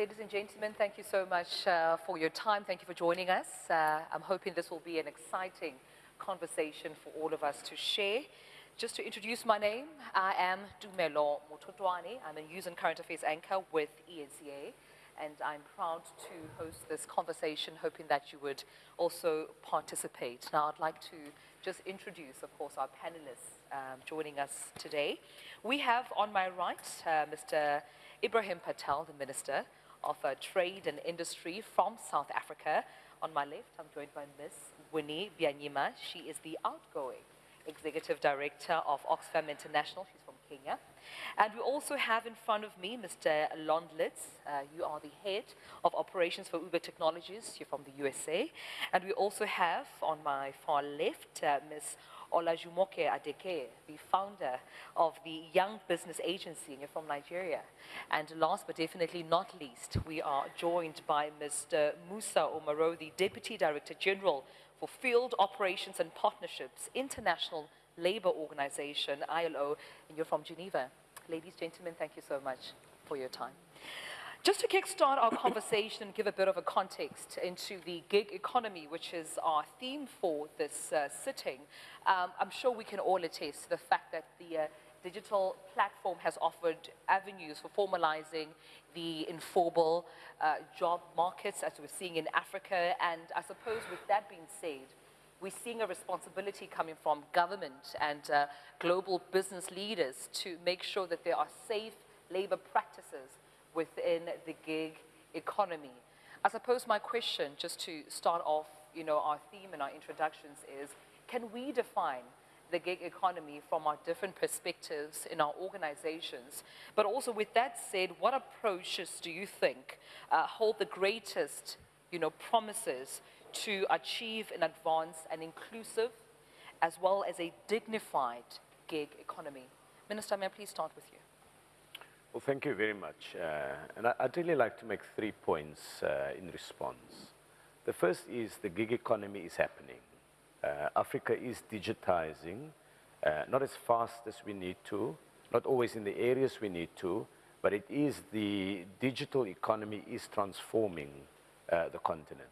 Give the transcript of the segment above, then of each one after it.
Ladies and gentlemen, thank you so much uh, for your time. Thank you for joining us. Uh, I'm hoping this will be an exciting conversation for all of us to share. Just to introduce my name, I am Dumelo Mototwane. I'm a news and current affairs anchor with ENCA, and I'm proud to host this conversation, hoping that you would also participate. Now, I'd like to just introduce, of course, our panelists um, joining us today. We have on my right uh, Mr. Ebrahim Patel, the Minister of uh, Trade and Industry from South Africa. On my left, I'm joined by Ms. Winnie Byanyima. She is the outgoing Executive Director of Oxfam International. She's from Kenya. And we also have in front of me Mr. Londlitz. Uh, you are the head of operations for Uber Technologies. You're from the USA. And we also have on my far left uh, Ms. Olajumoke Adeke, the founder of the Young Business Agency, and you're from Nigeria. And last but definitely not least, we are joined by Mr. Moussa Oumarou, the Deputy Director General for Field Operations and Partnerships, International Labour Organization, ILO, and you're from Geneva. Ladies, and gentlemen, thank you so much for your time. Just to kickstart our conversation and give a bit of a context into the gig economy, which is our theme for this uh, sitting, um, I'm sure we can all attest to the fact that the uh, digital platform has offered avenues for formalizing the informal uh, job markets as we're seeing in Africa. And I suppose with that being said, we're seeing a responsibility coming from government and uh, global business leaders to make sure that there are safe labor practices within the gig economy. I suppose my question, just to start off, you know, our theme and our introductions is, can we define the gig economy from our different perspectives in our organizations? But also with that said, what approaches do you think uh, hold the greatest, you know, promises to achieve and advance an inclusive as well as a dignified gig economy? Minister, may I please start with you? Well, thank you very much. Uh, and I, would really like to make three points uh, in response. The first is the gig economy is happening. Uh, Africa is digitizing, uh, not as fast as we need to, not always in the areas we need to, but it is the digital economy is transforming uh, the continent.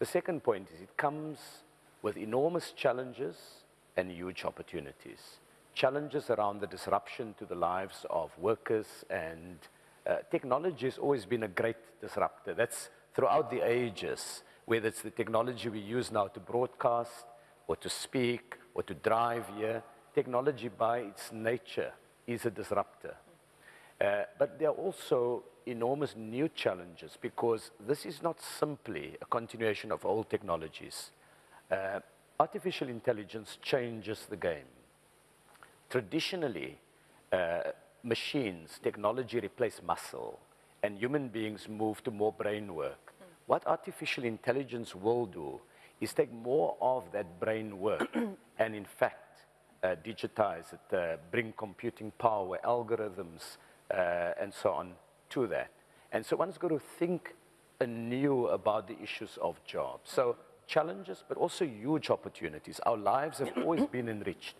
The second point is it comes with enormous challenges and huge opportunities challenges around the disruption to the lives of workers and uh, technology has always been a great disruptor. That's throughout the ages, whether it's the technology we use now to broadcast or to speak or to drive here, technology by its nature is a disruptor. Uh, but there are also enormous new challenges because this is not simply a continuation of old technologies. Uh, artificial intelligence changes the game traditionally, uh, machines, technology replace muscle, and human beings move to more brain work. Mm. What artificial intelligence will do is take more of that brain work and, in fact, uh, digitize it, uh, bring computing power, algorithms, uh, and so on to that. And so one's got to think anew about the issues of jobs. So challenges, but also huge opportunities. Our lives have always been enriched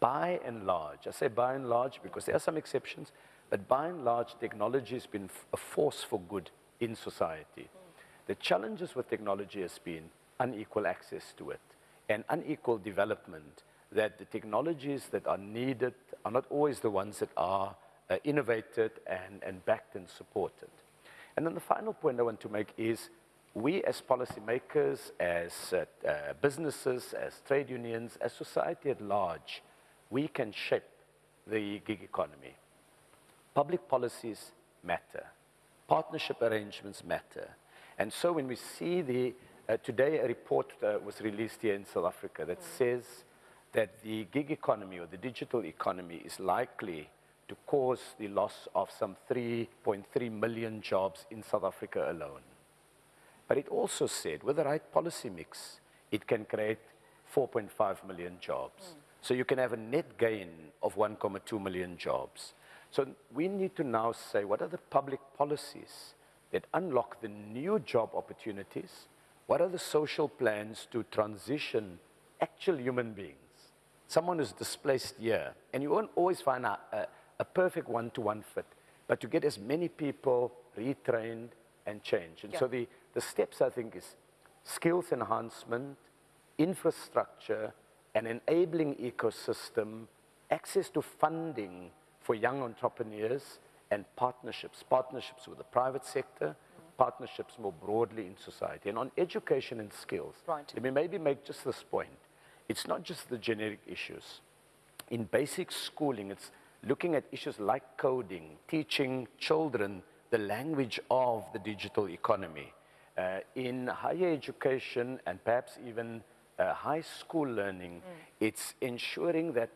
by and large, I say by and large because there are some exceptions, but by and large, technology has been a force for good in society. The challenges with technology has been unequal access to it and unequal development, that the technologies that are needed are not always the ones that are uh, innovated and, and backed and supported. And then the final point I want to make is we as policymakers, as uh, uh, businesses, as trade unions, as society at large, we can shape the gig economy. Public policies matter. Partnership arrangements matter. And so when we see the, uh, today a report uh, was released here in South Africa that mm. says that the gig economy or the digital economy is likely to cause the loss of some 3.3 million jobs in South Africa alone. But it also said with the right policy mix, it can create 4.5 million jobs. Mm. So you can have a net gain of 1.2 million jobs. So we need to now say, what are the public policies that unlock the new job opportunities? What are the social plans to transition actual human beings? Someone who's displaced here, and you won't always find a, a, a perfect one-to-one -one fit, but to get as many people retrained and changed. And so the, the steps, I think, is skills enhancement, infrastructure, an enabling ecosystem, access to funding for young entrepreneurs, and partnerships, partnerships with the private sector, partnerships more broadly in society. And on education and skills, Right. let me maybe make just this point. It's not just the generic issues. In basic schooling, it's looking at issues like coding, teaching children the language of the digital economy. Uh, in higher education and perhaps even uh, high school learning, it's ensuring that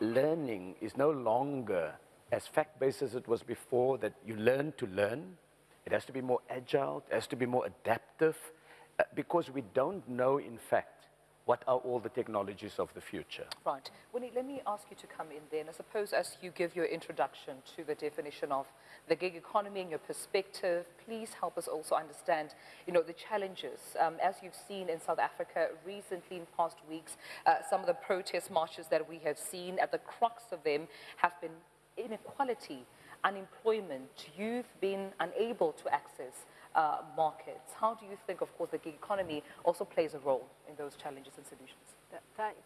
learning is no longer as fact-based as it was before, that you learn to learn. It has to be more agile, it has to be more adaptive, uh, because we don't know, in fact, what are all the technologies of the future. Right. Winnie, let me ask you to come in then. I suppose as you give your introduction to the definition of the gig economy and your perspective, please help us also understand, you know, the challenges. Um, as you've seen in South Africa recently in past weeks, uh, some of the protest marches that we have seen, at the crux of them have been inequality, unemployment, youth being unable to access uh, markets. How do you think, of course, the gig economy also plays a role in those challenges and solutions? Th-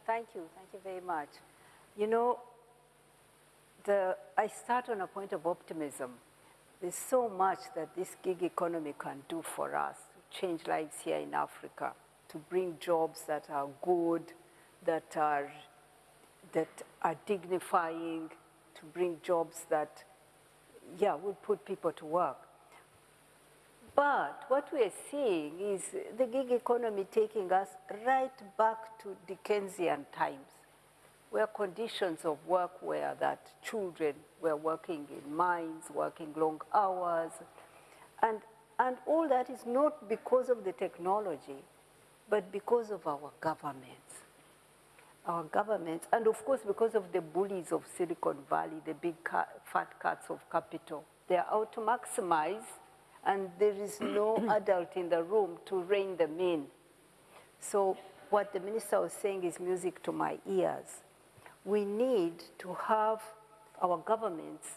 thank- you, thank you very much. You know, the, I start on a point of optimism. There's so much that this gig economy can do for us to change lives here in Africa, to bring jobs that are good, that are, that are dignifying, to bring jobs that, yeah, will put people to work. But what we are seeing is the gig economy taking us right back to Dickensian times, where conditions of work were that children were working in mines, working long hours, and, and all that is not because of the technology, but because of our governments. Our governments, and of course because of the bullies of Silicon Valley, the big fat cats of capital. They are out to maximize and there is no adult in the room to rein them in. So what the minister was saying is music to my ears. We need to have our governments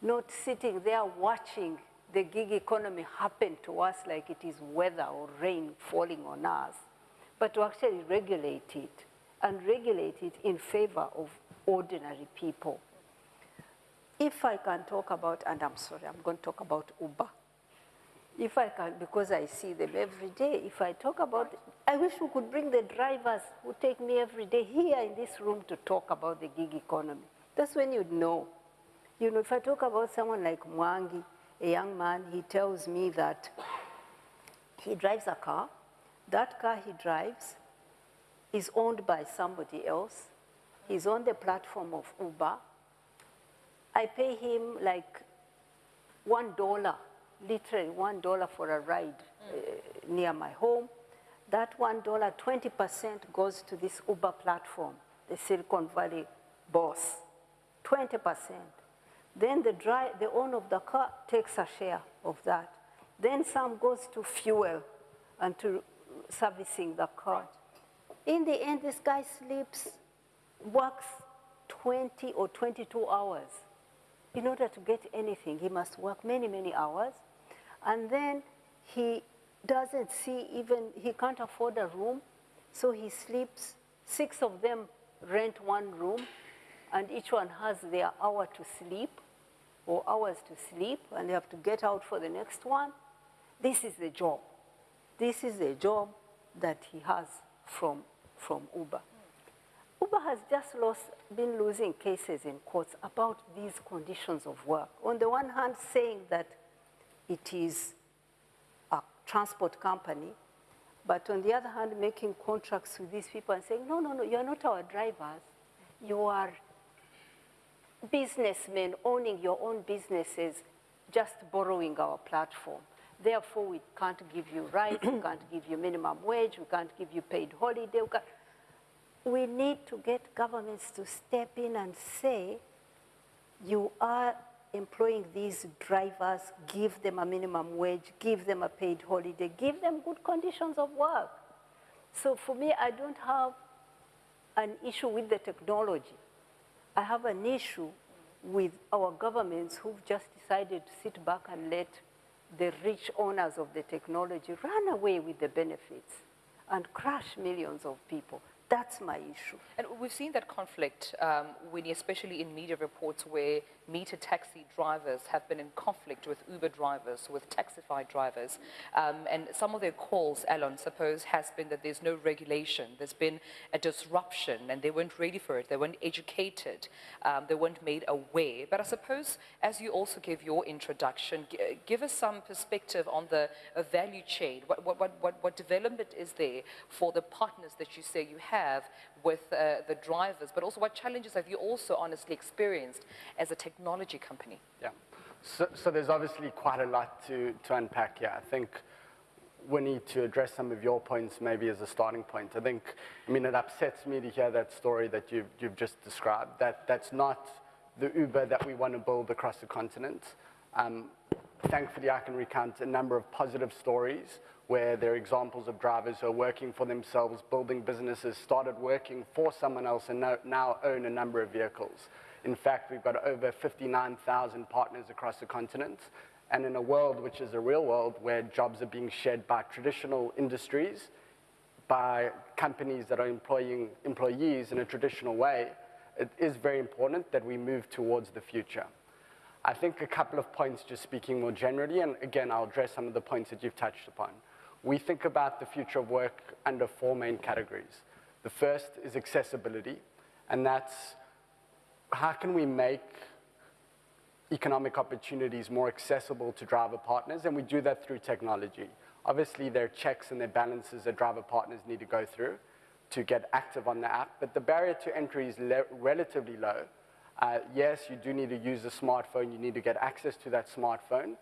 not sitting there watching the gig economy happen to us like it is weather or rain falling on us, but to actually regulate it and regulate it in favor of ordinary people. If I can talk about, and I'm sorry, I'm going to talk about Uber. If I can, because I see them every day, if I talk about, I wish we could bring the drivers who take me every day here in this room to talk about the gig economy. That's when you'd know. You know, if I talk about someone like Mwangi, a young man, he tells me that he drives a car. That car he drives is owned by somebody else. He's on the platform of Uber. I pay him like one dollar, literally one dollar for a ride uh, near my home. That one dollar, 20% goes to this Uber platform, the Silicon Valley boss. 20%. Then the, dri- the owner of the car takes a share of that. Then some goes to fuel and to servicing the car. In the end, this guy sleeps, works 20 or 22 hours. In order to get anything, he must work many, many hours. And then he doesn't see even, he can't afford a room, so he sleeps. Six of them rent one room, and each one has their hour to sleep or hours to sleep, and they have to get out for the next one. This is the job. This is the job that he has from, from Uber. Uber has just lost, been losing cases in courts about these conditions of work. On the one hand, saying that it is a transport company, but on the other hand, making contracts with these people and saying, no, no, no, you're not our drivers. You are businessmen owning your own businesses, just borrowing our platform. Therefore, we can't give you rights, we can't give you minimum wage, we can't give you paid holiday. We, we need to get governments to step in and say, you are employing these drivers, give them a minimum wage, give them a paid holiday, give them good conditions of work. So for me, I don't have an issue with the technology. I have an issue with our governments who've just decided to sit back and let the rich owners of the technology run away with the benefits and crush millions of people. That's my issue. And we've seen that conflict, um, Winnie, especially in media reports where meter taxi drivers have been in conflict with Uber drivers, with Taxify drivers. Um, and some of their calls, Alon, suppose, has been that there's no regulation. There's been a disruption and they weren't ready for it. They weren't educated. Um, they weren't made aware. But I suppose, as you also gave your introduction, give us some perspective on the value chain. What, what, what, what development is there for the partners that you say you have with uh, the drivers, but also what challenges have you also honestly experienced as a technology company? Yeah. So, so there's obviously quite a lot to, to unpack here. I think we need to address some of your points maybe as a starting point. I think, I mean, it upsets me to hear that story that you've, you've just described. That, that's not the Uber that we want to build across the continent. Um, thankfully, I can recount a number of positive stories where there are examples of drivers who are working for themselves, building businesses, started working for someone else, and now own a number of vehicles. In fact, we've got over 59,000 partners across the continent. And in a world which is a real world where jobs are being shed by traditional industries, by companies that are employing employees in a traditional way, it is very important that we move towards the future. I think a couple of points just speaking more generally, and again, I'll address some of the points that you've touched upon we think about the future of work under four main categories. The first is accessibility, and that's how can we make economic opportunities more accessible to driver partners, and we do that through technology. Obviously, there are checks and there are balances that driver partners need to go through to get active on the app, but the barrier to entry is relatively low. Uh, yes, you do need to use a smartphone, you need to get access to that smartphone,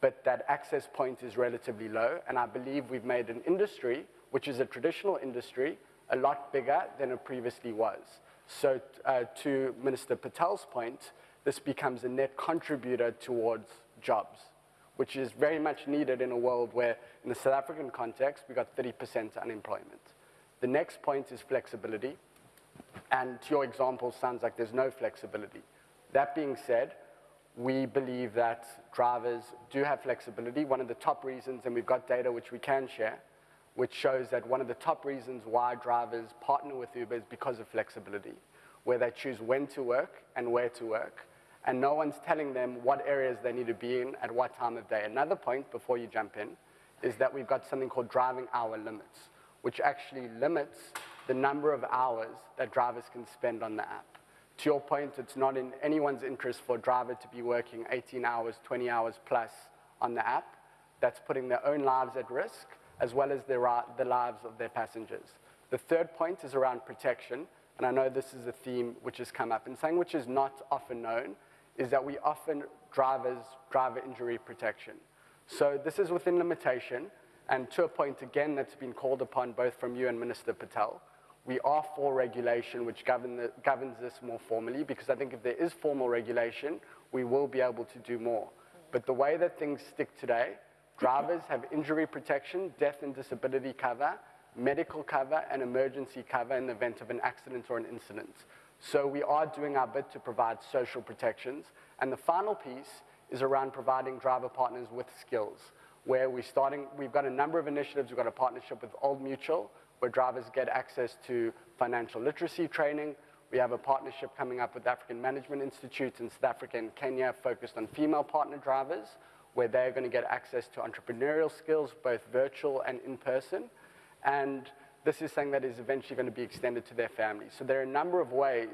but that access point is relatively low. And I believe we've made an industry, which is a traditional industry, a lot bigger than it previously was. So uh, to Minister Patel's point, this becomes a net contributor towards jobs, which is very much needed in a world where, in the South African context, we've got 30% unemployment. The next point is flexibility. And to your example, sounds like there's no flexibility. That being said, we believe that drivers do have flexibility. One of the top reasons, and we've got data which we can share, which shows that one of the top reasons why drivers partner with Uber is because of flexibility, where they choose when to work and where to work. And no one's telling them what areas they need to be in at what time of day. Another point before you jump in is that we've got something called driving hour limits, which actually limits the number of hours that drivers can spend on the app to your point, it's not in anyone's interest for a driver to be working 18 hours, 20 hours plus on the app. That's putting their own lives at risk, as well as the, uh, the lives of their passengers. The third point is around protection, and I know this is a theme which has come up. And something which is not often known is that we often drivers driver injury protection. So this is within limitation, and to a point again that's been called upon both from you and Minister Patel we are for regulation which govern the, governs this more formally because I think if there is formal regulation, we will be able to do more. But the way that things stick today, drivers have injury protection, death and disability cover, medical cover, and emergency cover in the event of an accident or an incident. So we are doing our bit to provide social protections. And the final piece is around providing driver partners with skills, where we're starting, we've got a number of initiatives. We've got a partnership with Old Mutual, where drivers get access to financial literacy training. We have a partnership coming up with African Management Institute in South Africa and Kenya focused on female partner drivers, where they're going to get access to entrepreneurial skills, both virtual and in person. And this is something that is eventually going to be extended to their families. So there are a number of ways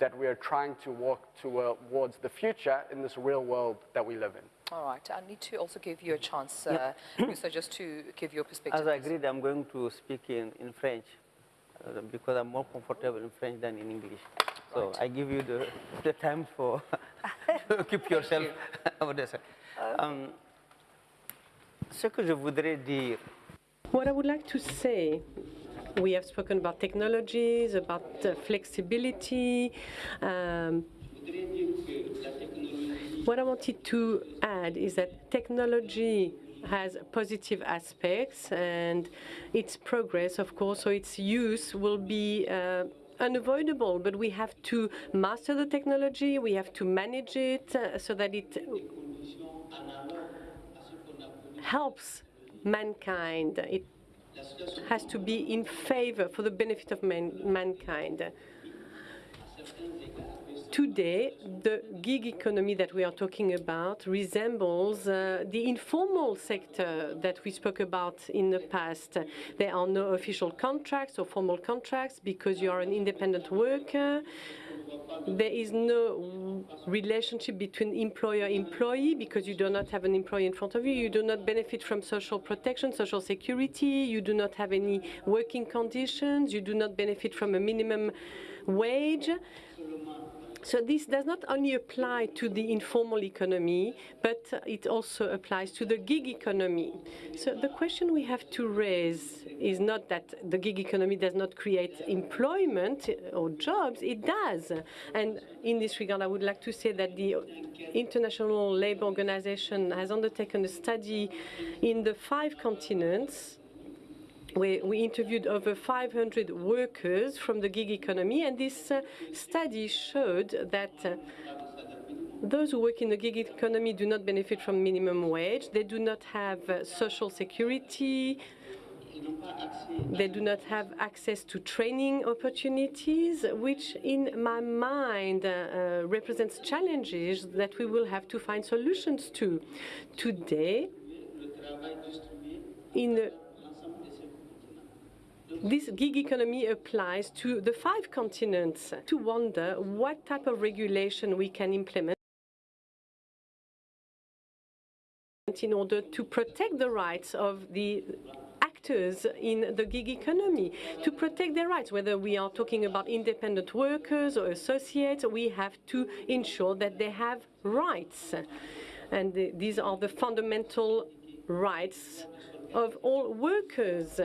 that we are trying to walk uh, towards the future in this real world that we live in. All right. I need to also give you a chance, uh, Musa, just to give your perspective. As I agreed, I'm going to speak in, in French uh, because I'm more comfortable in French than in English. So right. I give you the, the time for to keep yourself over there. Um, ce que je voudrais dire. What I would like to say we have spoken about technologies, about uh, flexibility. Um, what I wanted to add is that technology has positive aspects and its progress, of course, so its use will be uh, unavoidable, but we have to master the technology, we have to manage it uh, so that it helps mankind. It has to be in favor for the benefit of man mankind. Today, the gig economy that we are talking about resembles uh, the informal sector that we spoke about in the past. There are no official contracts or formal contracts because you are an independent worker. There is no relationship between employer-employee because you do not have an employee in front of you. You do not benefit from social protection, social security. You do not have any working conditions. You do not benefit from a minimum wage. So this does not only apply to the informal economy, but it also applies to the gig economy. So the question we have to raise is not that the gig economy does not create employment or jobs, it does. And in this regard, I would like to say that the International Labour Organization has undertaken a study in the five continents we, we, interviewed over 500 workers from the gig economy, and this uh, study showed that uh, those who work in the gig economy do not benefit from minimum wage. They do not have uh, social security. They do not have access to training opportunities, which in my mind uh, uh, represents challenges that we will have to find solutions to. Today, in the this gig economy applies to the five continents to wonder what type of regulation we can implement in order to protect the rights of the actors in the gig economy, to protect their rights, whether we are talking about independent workers or associates, we have to ensure that they have rights. And these are the fundamental rights of all workers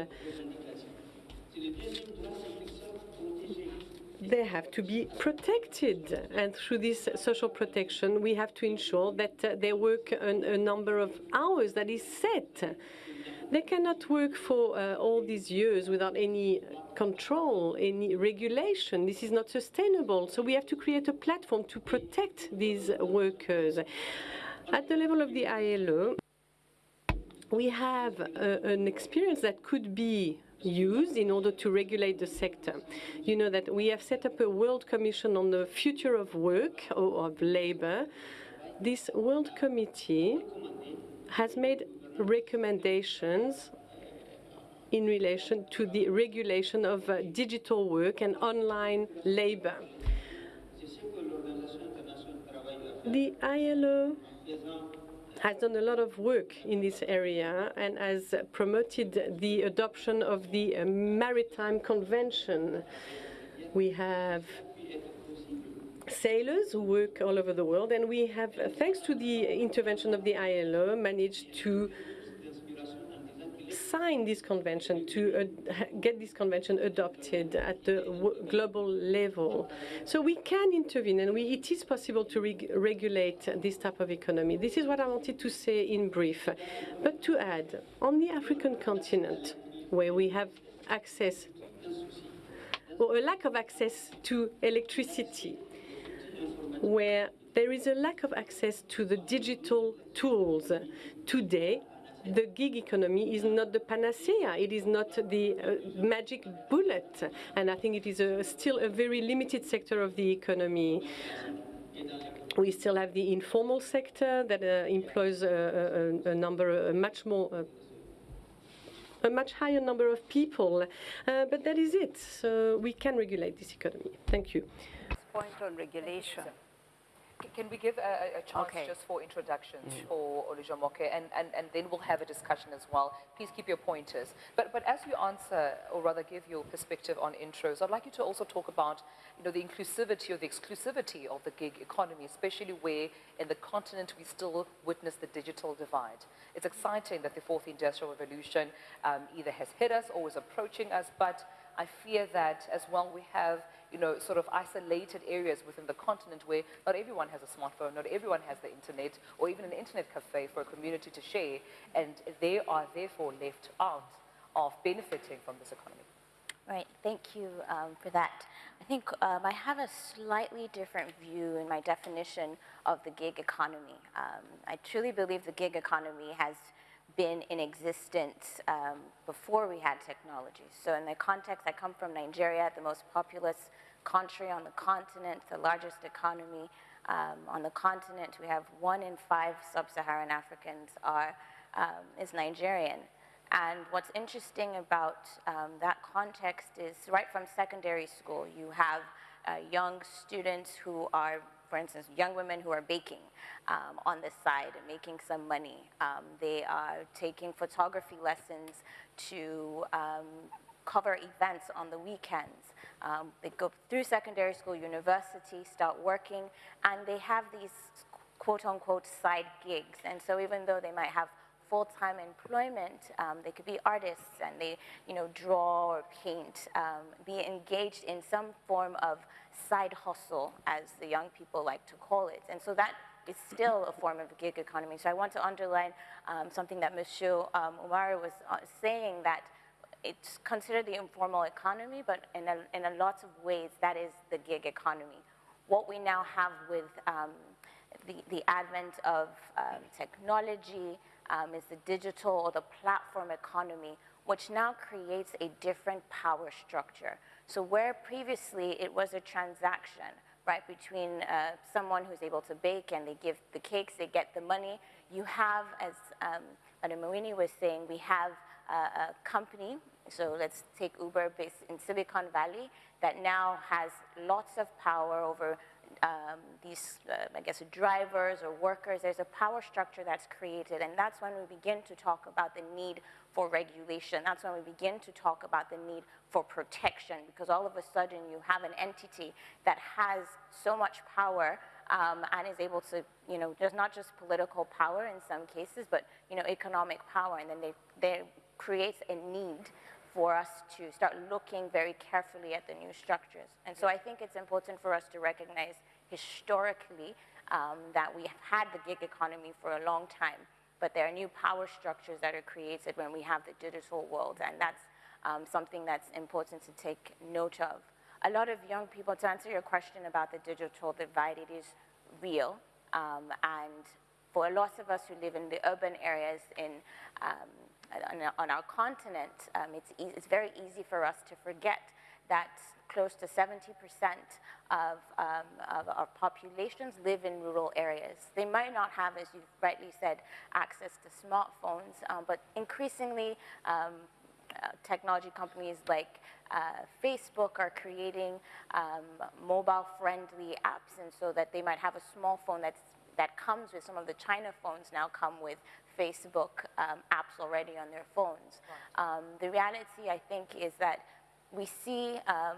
they have to be protected. And through this social protection, we have to ensure that uh, they work an, a number of hours that is set. They cannot work for uh, all these years without any control, any regulation. This is not sustainable. So we have to create a platform to protect these workers. At the level of the ILO, we have uh, an experience that could be used in order to regulate the sector. You know that we have set up a World Commission on the Future of Work or of Labor. This World Committee has made recommendations in relation to the regulation of uh, digital work and online labor. The ILO has done a lot of work in this area and has promoted the adoption of the Maritime Convention. We have sailors who work all over the world, and we have, thanks to the intervention of the ILO, managed to sign this convention, to get this convention adopted at the global level. So we can intervene, and we, it is possible to reg regulate this type of economy. This is what I wanted to say in brief. But to add, on the African continent, where we have access, or a lack of access to electricity, where there is a lack of access to the digital tools. Today, the gig economy is not the panacea. It is not the uh, magic bullet. And I think it is a, still a very limited sector of the economy. We still have the informal sector that uh, employs a, a, a, number, a much more uh, a much higher number of people. Uh, but that is it. So we can regulate this economy. Thank you. Point on regulation. Can we give a, a chance okay. just for introductions mm. for Olajumoke, and, and, and then we'll have a discussion as well. Please keep your pointers. But, but as you answer, or rather give your perspective on intros, I'd like you to also talk about you know, the inclusivity or the exclusivity of the gig economy, especially where in the continent we still witness the digital divide. It's exciting that the fourth industrial revolution um, either has hit us or is approaching us, but I fear that as well we have you know, sort of isolated areas within the continent where not everyone has a smartphone, not everyone has the internet, or even an internet cafe for a community to share, and they are therefore left out of benefiting from this economy. Right, thank you um, for that. I think um, I have a slightly different view in my definition of the gig economy. Um, I truly believe the gig economy has been in existence um, before we had technology. So in the context, I come from Nigeria, the most populous country on the continent, the largest economy um, on the continent. We have one in five sub-Saharan Africans are, um, is Nigerian. And what's interesting about um, that context is right from secondary school, you have uh, young students who are, for instance, young women who are baking um, on the side and making some money. Um, they are taking photography lessons to um, cover events on the weekends. Um, they go through secondary school, university, start working, and they have these quote unquote side gigs. And so even though they might have full-time employment. Um, they could be artists and they, you know, draw or paint, um, be engaged in some form of side hustle, as the young people like to call it. And so that is still a form of gig economy. So I want to underline um, something that Monsieur um, Oumarou was uh, saying that it's considered the informal economy, but in a, in a lot of ways, that is the gig economy. What we now have with um, the, the advent of um, technology, um, is the digital or the platform economy, which now creates a different power structure. So where previously it was a transaction, right, between uh, someone who's able to bake and they give the cakes, they get the money, you have, as um, Marini was saying, we have a company, so let's take Uber based in Silicon Valley, that now has lots of power over um, these, uh, I guess, drivers or workers, there's a power structure that's created, and that's when we begin to talk about the need for regulation. That's when we begin to talk about the need for protection, because all of a sudden you have an entity that has so much power um, and is able to, you know, there's not just political power in some cases, but, you know, economic power, and then they, they creates a need for us to start looking very carefully at the new structures. And so I think it's important for us to recognize historically um, that we have had the gig economy for a long time, but there are new power structures that are created when we have the digital world, and that's um, something that's important to take note of. A lot of young people, to answer your question about the digital divide, it is real, um, and for a lot of us who live in the urban areas in um, on, on our continent, um, it's, e it's very easy for us to forget that close to 70% of, um, of, our populations live in rural areas. They might not have, as you rightly said, access to smartphones, um, but increasingly um, uh, technology companies like uh, Facebook are creating um, mobile-friendly apps, and so that they might have a small phone that's that comes with some of the China phones now come with Facebook um, apps already on their phones. Um, the reality, I think, is that we see um,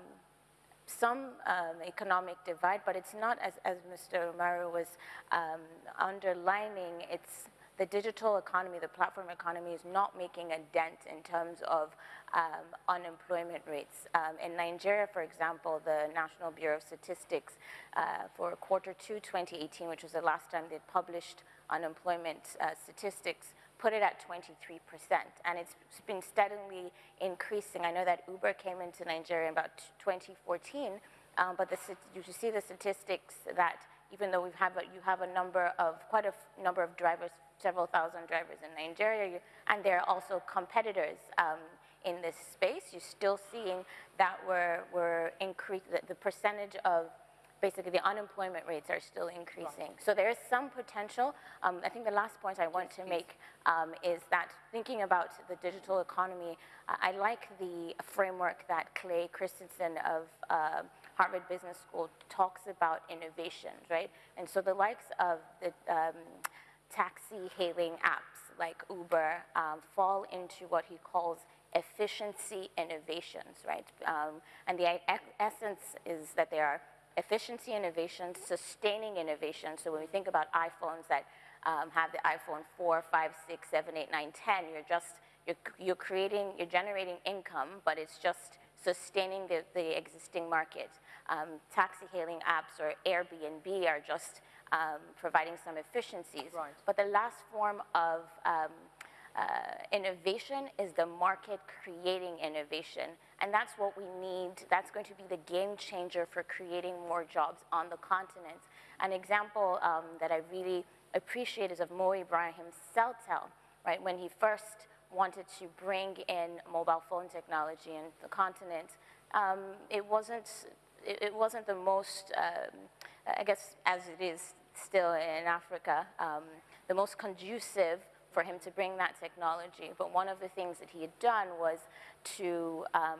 some um, economic divide, but it's not, as, as Mr. Oumarou was um, underlining, it's the digital economy, the platform economy is not making a dent in terms of um, unemployment rates. Um, in Nigeria, for example, the National Bureau of Statistics uh, for quarter two 2018, which was the last time they published unemployment uh, statistics, put it at 23%. And it's been steadily increasing. I know that Uber came into Nigeria in about 2014, um, but the, you see the statistics that even though we have a, you have a number of, quite a number of drivers, several thousand drivers in Nigeria, and there are also competitors um, in this space. You're still seeing that we're, we're increase, the, the percentage of basically the unemployment rates are still increasing. So there is some potential. Um, I think the last point I want to make um, is that thinking about the digital economy, uh, I like the framework that Clay Christensen of uh, Harvard Business School talks about innovations, right? And so the likes of the um, taxi hailing apps like Uber um, fall into what he calls efficiency innovations, right? Um, and the essence is that they are efficiency innovations, sustaining innovations. So when we think about iPhones that um, have the iPhone 4, 5, 6, 7, 8, 9, 10, you're just, you're, you're creating, you're generating income, but it's just sustaining the, the existing market. Um, taxi hailing apps or Airbnb are just um, providing some efficiencies. Right. But the last form of um, uh, innovation is the market creating innovation. And that's what we need. That's going to be the game changer for creating more jobs on the continent. An example um, that I really appreciate is of Mo Ibrahim's Celtel, right? When he first wanted to bring in mobile phone technology in the continent, um, it wasn't it, it, wasn't the most, um, I guess, as it is still in Africa, um, the most conducive for him to bring that technology. But one of the things that he had done was to um,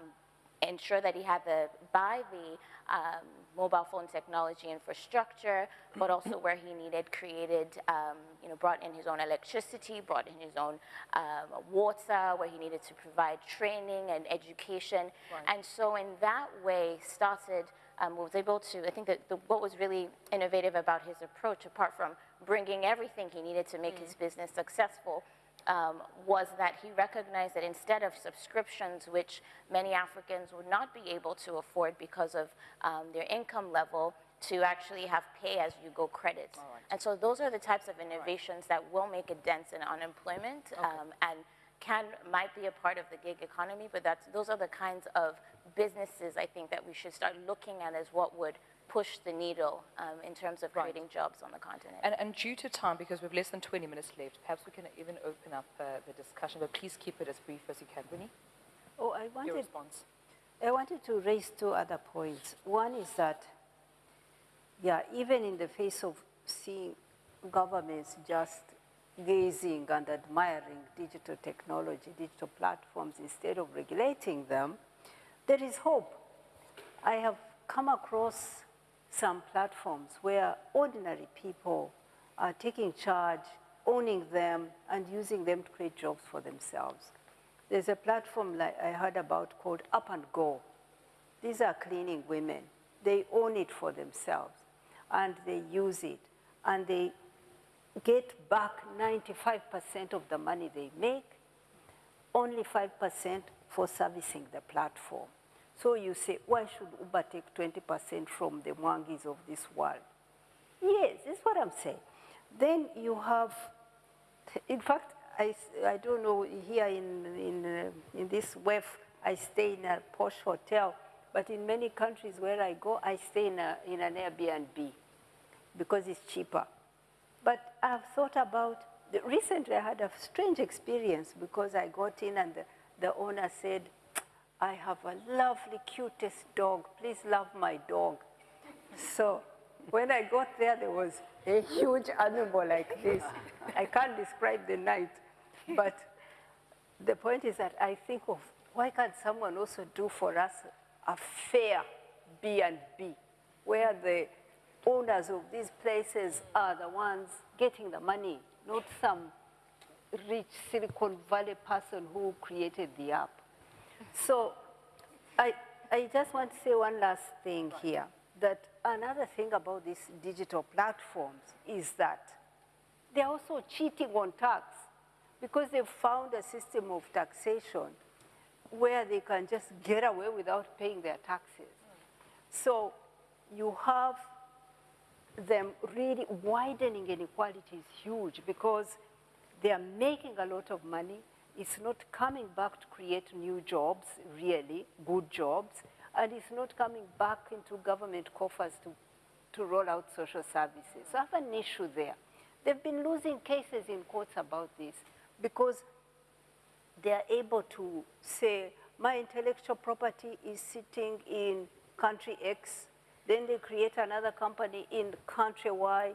ensure that he had the buy the um, mobile phone technology infrastructure, but also where he needed created, um, you know, brought in his own electricity, brought in his own um, water, where he needed to provide training and education. Right. And so in that way started, um, was able to, I think that the, what was really innovative about his approach, apart from bringing everything he needed to make mm. his business successful, um, was that he recognized that instead of subscriptions, which many Africans would not be able to afford because of um, their income level, to actually have pay-as-you-go credits. Right. And so those are the types of innovations right. that will make a dent in unemployment okay. um, and can might be a part of the gig economy, but that's, those are the kinds of businesses I think that we should start looking at as what would push the needle um, in terms of creating right. jobs on the continent. And, and, due to time, because we have less than 20 minutes left, perhaps we can even open up uh, the discussion, but please keep it as brief as you can. Winnie? Oh, I wanted, Your response. I wanted to raise two other points. One is that, yeah, even in the face of seeing governments just gazing and admiring digital technology, digital platforms, instead of regulating them, there is hope. I have come across some platforms where ordinary people are taking charge, owning them, and using them to create jobs for themselves. There's a platform like I heard about called Up and Go. These are cleaning women. They own it for themselves, and they use it, and they get back 95% of the money they make, only 5% for servicing the platform. So you say, why should Uber take 20% from the Mwangis of this world? Yes, that's what I'm saying. Then you have, in fact, I, I don't know, here in, in, uh, in this WEF, I stay in a posh hotel, but in many countries where I go, I stay in, a, in an Airbnb because it's cheaper. But I've thought about, recently I had a strange experience because I got in and the, the owner said, I have a lovely, cutest dog. Please love my dog. So when I got there, there was a huge animal like this. I can't describe the night. But the point is that I think of why can't someone also do for us a fair B&B where the owners of these places are the ones getting the money, not some rich Silicon Valley person who created the app. So I, I just want to say one last thing here, that another thing about these digital platforms is that they're also cheating on tax because they've found a system of taxation where they can just get away without paying their taxes. So you have them really widening inequality is huge because they are making a lot of money it's not coming back to create new jobs, really, good jobs, and it's not coming back into government coffers to, to roll out social services. So I have an issue there. They've been losing cases in courts about this because they are able to say, my intellectual property is sitting in country X, then they create another company in country Y,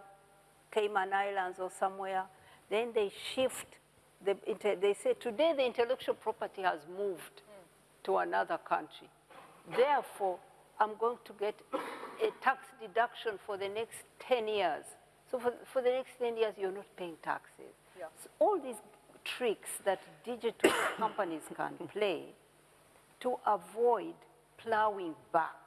Cayman Islands or somewhere, then they shift the, they say today the intellectual property has moved mm. to another country. Therefore, I'm going to get a tax deduction for the next 10 years. So for, for the next 10 years, you're not paying taxes. Yeah. So all these tricks that digital companies can play to avoid plowing back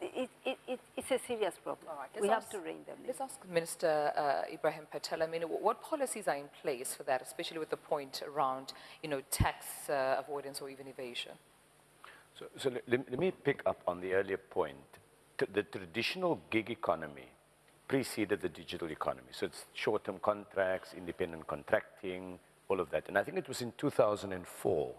it, it, it, it's a serious problem. we have to rein them in. Let's ask Minister uh, Ebrahim Patel. I mean, what policies are in place for that, especially with the point around, you know, tax uh, avoidance or even evasion? So, so let, let, me pick up on the earlier point. T the traditional gig economy preceded the digital economy. So it's short-term contracts, independent contracting, all of that. And I think it was in 2004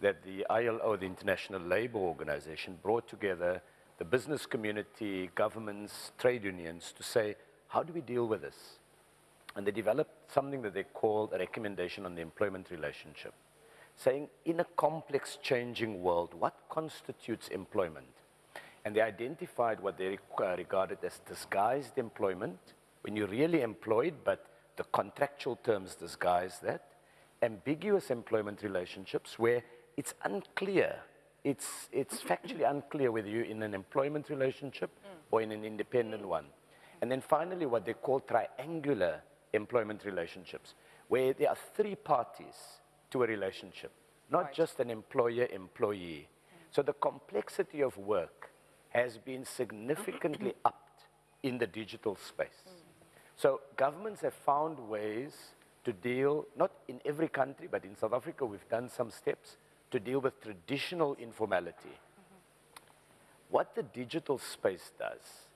that the ILO, the International Labour Organization, brought together the business community, governments, trade unions to say, how do we deal with this? And they developed something that they called a recommendation on the employment relationship, saying in a complex changing world, what constitutes employment? And they identified what they uh, regarded as disguised employment, when you're really employed, but the contractual terms disguise that, ambiguous employment relationships where it's unclear, it's, it's factually unclear whether you're in an employment relationship mm. or in an independent one. And then finally, what they call triangular employment relationships, where there are three parties to a relationship, not Right. just an employer-employee. Mm. So the complexity of work has been significantly upped in the digital space. Mm. So governments have found ways to deal, not in every country, but in South Africa, we've done some steps to deal with traditional informality. What the digital space does,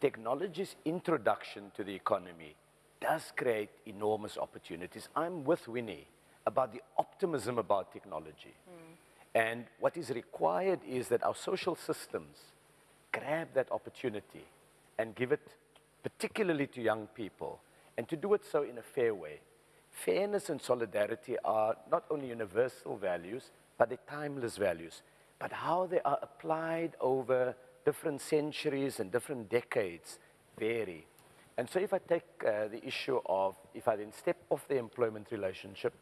technology's introduction to the economy does create enormous opportunities. I'm with Winnie about the optimism about technology. Mm. And what is required is that our social systems grab that opportunity and give it particularly to young people, and to do it so in a fair way. Fairness and solidarity are not only universal values, but they're timeless values. But how they are applied over different centuries and different decades vary. And so if I take uh, the issue of, if I then step off the employment relationship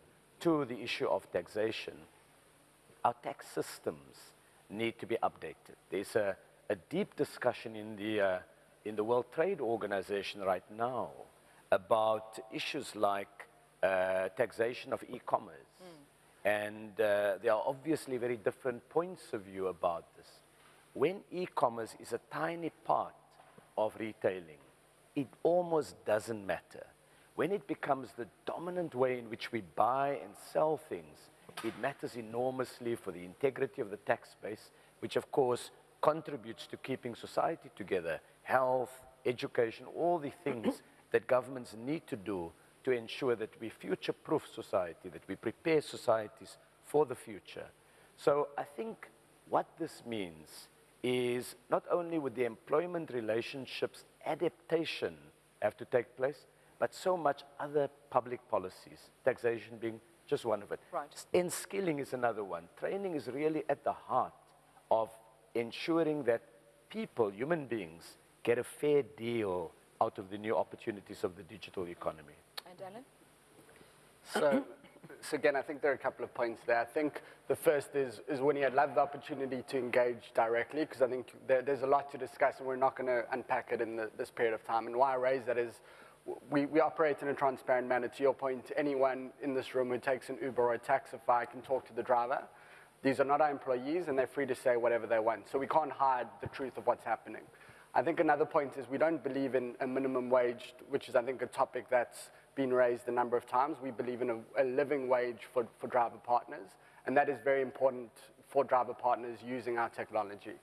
to the issue of taxation, our tax systems need to be updated. There's a, a deep discussion in the, uh, in the World Trade Organization right now about issues like uh, taxation of e-commerce. And uh, there are obviously very different points of view about this. When e-commerce is a tiny part of retailing, it almost doesn't matter. When it becomes the dominant way in which we buy and sell things, it matters enormously for the integrity of the tax base, which of course contributes to keeping society together, health, education, all the things that governments need to do to ensure that we future-proof society, that we prepare societies for the future. So I think what this means is not only would the employment relationships adaptation have to take place, but so much other public policies, taxation being just one of it. Right. And skilling is another one. Training is really at the heart of ensuring that people, human beings, get a fair deal out of the new opportunities of the digital economy. And Alan? So, so again, I think there are a couple of points there. I think the first is, is when you had love the opportunity to engage directly, because I think there, there's a lot to discuss, and we're not going to unpack it in the, this period of time. And why I raise that is we, we operate in a transparent manner. To your point, anyone in this room who takes an Uber or a Taxify can talk to the driver. These are not our employees, and they're free to say whatever they want. So we can't hide the truth of what's happening. I think another point is we don't believe in a minimum wage, which is, I think, a topic that's been raised a number of times. We believe in a, a living wage for, for driver partners, and that is very important for driver partners using our technology.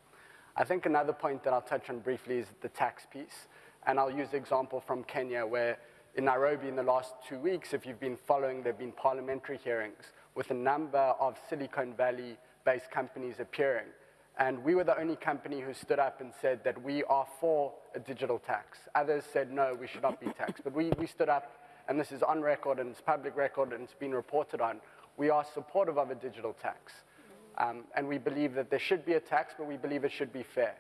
I think another point that I'll touch on briefly is the tax piece, and I'll use the example from Kenya where in Nairobi in the last two weeks, if you've been following, there have been parliamentary hearings with a number of Silicon Valley-based companies appearing. And we were the only company who stood up and said that we are for a digital tax. Others said, no, we should not be taxed. But we, we stood up, and this is on record, and it's public record, and it's been reported on. We are supportive of a digital tax. Um, and we believe that there should be a tax, but we believe it should be fair.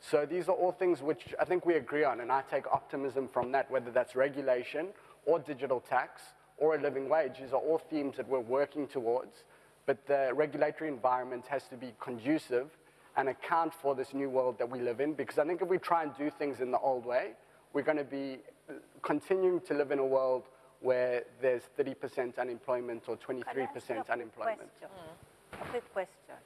So these are all things which I think we agree on, and I take optimism from that, whether that's regulation or digital tax or a living wage. These are all themes that we're working towards, but the regulatory environment has to be conducive and account for this new world that we live in, because I think if we try and do things in the old way, we're going to be continuing to live in a world where there's 30% unemployment or Can I ask you a 23% quick unemployment. question? Mm. A quick question.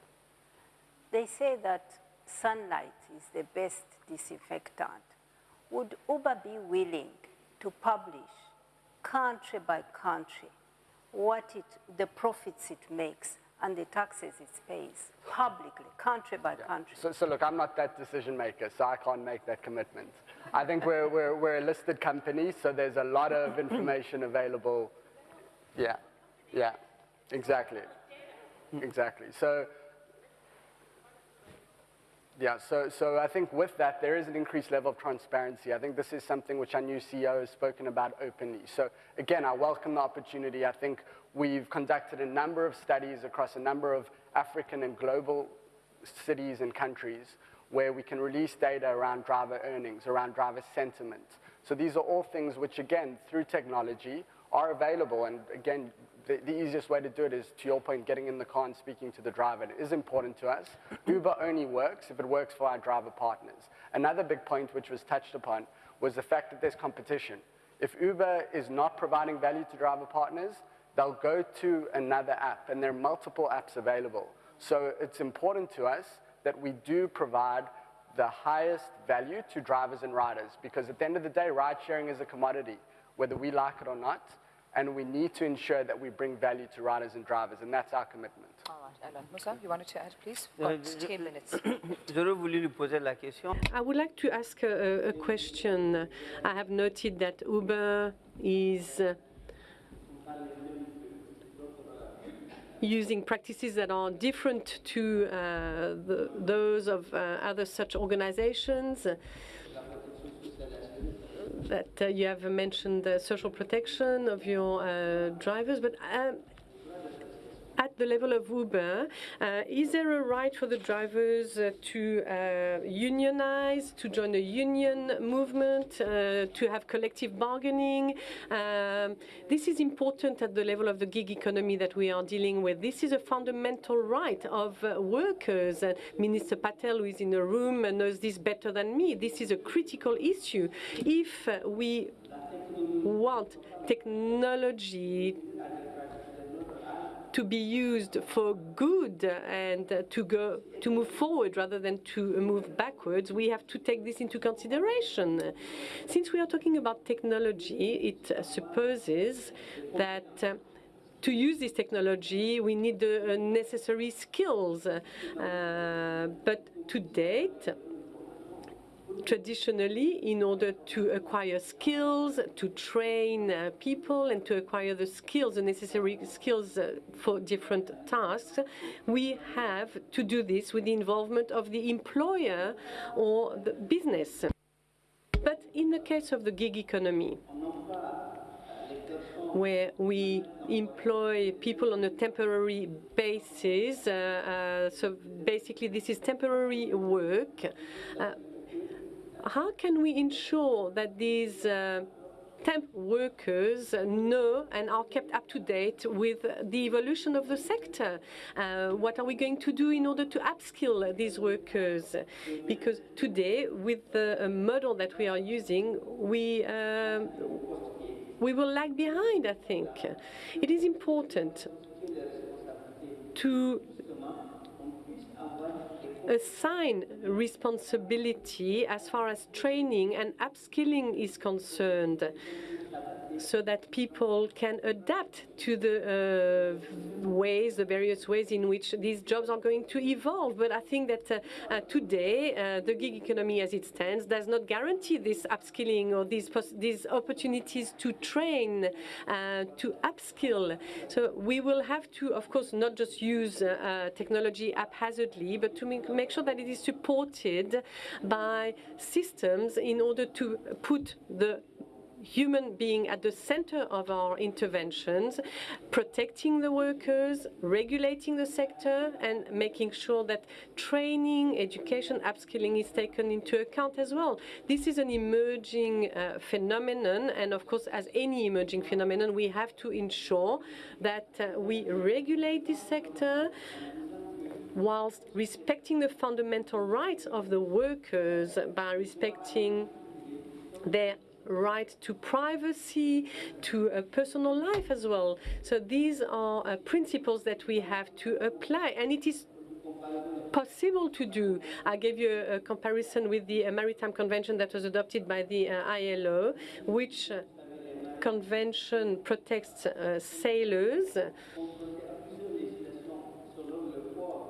They say that sunlight is the best disinfectant. Would Uber be willing to publish country by country what it, the profits it makes and the taxes it pays publicly, country by country? So, so look, I'm not that decision maker, so I can't make that commitment. I think we're, we're, we're a listed company, so there's a lot of information available. Yeah. Yeah, exactly. Exactly. So, yeah, so, so I think with that, there is an increased level of transparency. I think this is something which our new CEO has spoken about openly. So again, I welcome the opportunity. I think we've conducted a number of studies across a number of African and global cities and countries where we can release data around driver earnings, around driver sentiment. So these are all things which, again, through technology, are available. And again, the, the, easiest way to do it is, to your point, getting in the car and speaking to the driver. It is important to us. Uber only works if it works for our driver partners. Another big point which was touched upon was the fact that there's competition. If Uber is not providing value to driver partners, they'll go to another app, and there are multiple apps available. So it's important to us that we do provide the highest value to drivers and riders, because at the end of the day, ride sharing is a commodity, whether we like it or not and we need to ensure that we bring value to riders and drivers, and that's our commitment. All right, Alan. Moussa, you wanted to add, please? We've Uh, got 10 minutes. J'aurais voulu lui poser la question. I would like to ask a, a question. I have noted that Uber is uh, using practices that are different to uh, the, those of uh, other such organizations. That uh, you have mentioned the social protection of your uh, drivers, but um, at the level of Uber, uh, is there a right for the drivers uh, to uh, unionize, to join a union movement, to have collective bargaining? Um, this is important at the level of the gig economy that we are dealing with. This is a fundamental right of workers. Minister Patel, who is in the room, knows this better than me. This is a critical issue. If we want technology to be used for good and to go to move forward rather than to move backwards, we have to take this into consideration. Since we are talking about technology, it supposes that. Uh, to use this technology, we need the uh, necessary skills. Uh, but to date, traditionally in order to acquire skills, to train uh, people, and to acquire the skills, the necessary skills uh, for different tasks, we have to do this with the involvement of the employer or the business. But in the case of the gig economy, where we employ people on a temporary basis. Uh, uh, so basically, this is temporary work. Uh, how can we ensure that these uh, temp workers know and are kept up to date with the evolution of the sector? Uh, what are we going to do in order to upskill these workers? Because today, with the uh, model that we are using, we um, we will lag behind, I think. It is important to assign responsibility as far as training and upskilling is concerned so that people can adapt to the uh, ways, the various ways in which these jobs are going to evolve. But I think that uh, uh, today, uh, the gig economy as it stands does not guarantee this upskilling or these, these opportunities to train, uh, to upskill. So we will have to, of course, not just use technology haphazardly, but to make, make sure that it is supported by systems in order to put the human being at the center of our interventions, protecting the workers, regulating the sector, and making sure that training, education, upskilling is taken into account as well. This is an emerging uh, phenomenon, and of course, as any emerging phenomenon, we have to ensure that uh, we regulate this sector whilst respecting the fundamental rights of the workers by respecting their right to privacy, to a personal life as well. So these are uh, principles that we have to apply, and it is possible to do. I gave you a, a comparison with the uh, Maritime Convention that was adopted by the uh, ILO, which uh, convention protects uh, sailors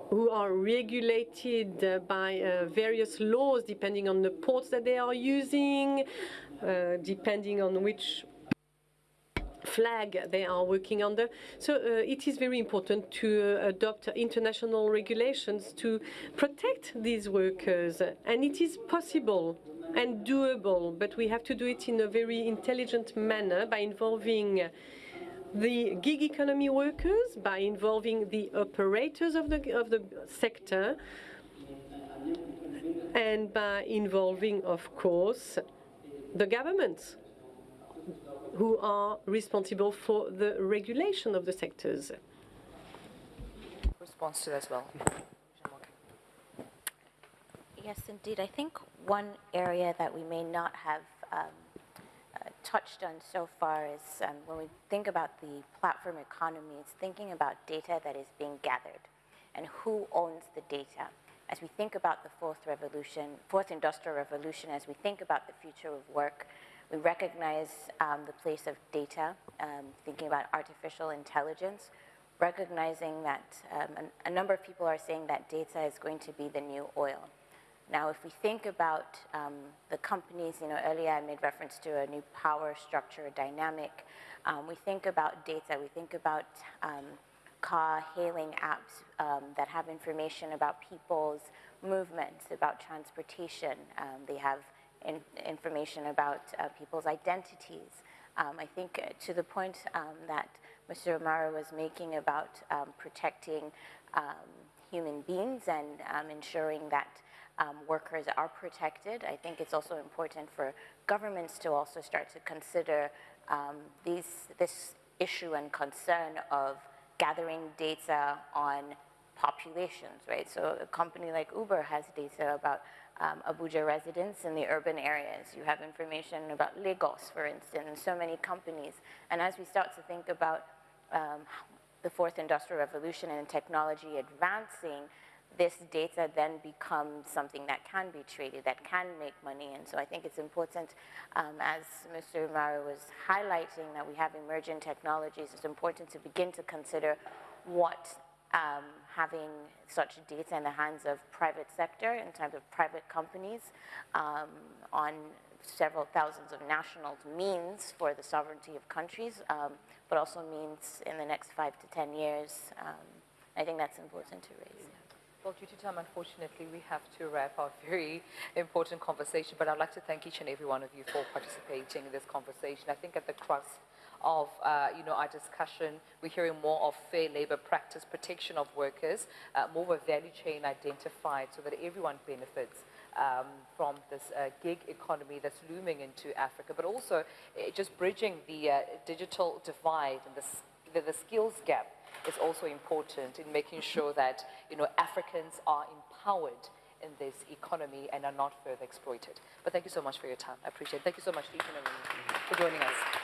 who are regulated uh, by various laws depending on the ports that they are using, depending on which flag they are working under. So uh, it is very important to uh, adopt international regulations to protect these workers, and it is possible and doable, but we have to do it in a very intelligent manner by involving the gig economy workers, by involving the operators of the, of the sector, and by involving, of course, the governments who are responsible for the regulation of the sectors. Response to that as well. Yes, indeed. I think one area that we may not have um, uh, touched on so far is um, when we think about the platform economy, it's thinking about data that is being gathered and who owns the data. As we think about the fourth revolution, fourth industrial revolution, as we think about the future of work, we recognize um, the place of data, um, thinking about artificial intelligence, recognizing that um, a, number of people are saying that data is going to be the new oil. Now, if we think about um, the companies, you know, earlier I made reference to a new power structure a dynamic. Um, we think about data, we think about um, car hailing apps um, that have information about people's movements, about transportation. Um, they have in, information about uh, people's identities. Um, I think uh, to the point that Mr. Oumarou was making about protecting human beings and ensuring that um, workers are protected. I think it's also important for governments to also start to consider um, these, this issue and concern of gathering data on populations, right? So a company like Uber has data about um, Abuja residents in the urban areas. You have information about Lagos, for instance, so many companies. And as we start to think about um, the fourth industrial revolution and technology advancing, this data then becomes something that can be traded, that can make money. And so I think it's important, um, as Mr. Oumarou was highlighting, that we have emerging technologies. It's important to begin to consider what um, having such data in the hands of private sector, in terms of private companies, um, on several thousands of nationals means for the sovereignty of countries, um, but also means in the next five to 10 years. Um, I think that's important to raise. Well, due to time, unfortunately, we have to wrap our very important conversation, but I'd like to thank each and every one of you for participating in this conversation. I think at the crux of uh, you know our discussion, we're hearing more of fair labor practice, protection of workers, uh, more of a value chain identified so that everyone benefits um, from this uh, gig economy that's looming into Africa, but also uh, just bridging the uh, digital divide and the, the, the skills gap is also important in making sure that you know Africans are empowered in this economy and are not further exploited. But thank you so much for your time. I appreciate it. Thank you so much, each and for joining us.